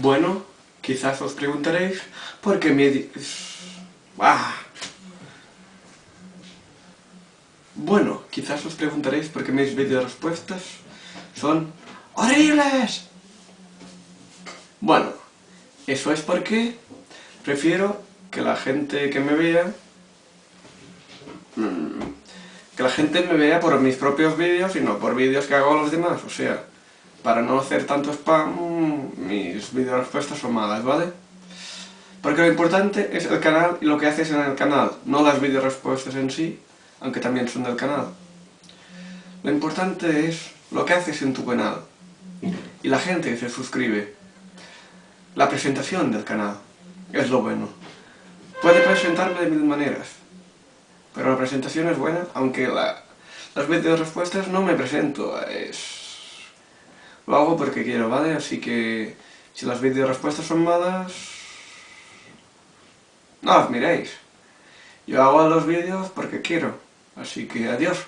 Bueno, quizás os preguntaréis por qué mi... ¡Ah! Bueno, quizás os preguntaréis por qué mis vídeos respuestas son horribles. Bueno, eso es porque prefiero que la gente que me vea mm, que la gente me vea por mis propios vídeos y no por vídeos que hago a los demás, o sea, para no hacer tanto spam, mis vídeos respuestas son malas, ¿vale? Porque lo importante es el canal y lo que haces en el canal, no las vídeos respuestas en sí, aunque también son del canal. Lo importante es lo que haces en tu canal y la gente se suscribe. La presentación del canal es lo bueno. Puede presentarme de mil maneras, pero la presentación es buena, aunque las vídeos respuestas no me presento, es... Lo hago porque quiero, ¿vale? Así que si las vídeos respuestas son malas... No las miréis. Yo hago los vídeos porque quiero. Así que adiós.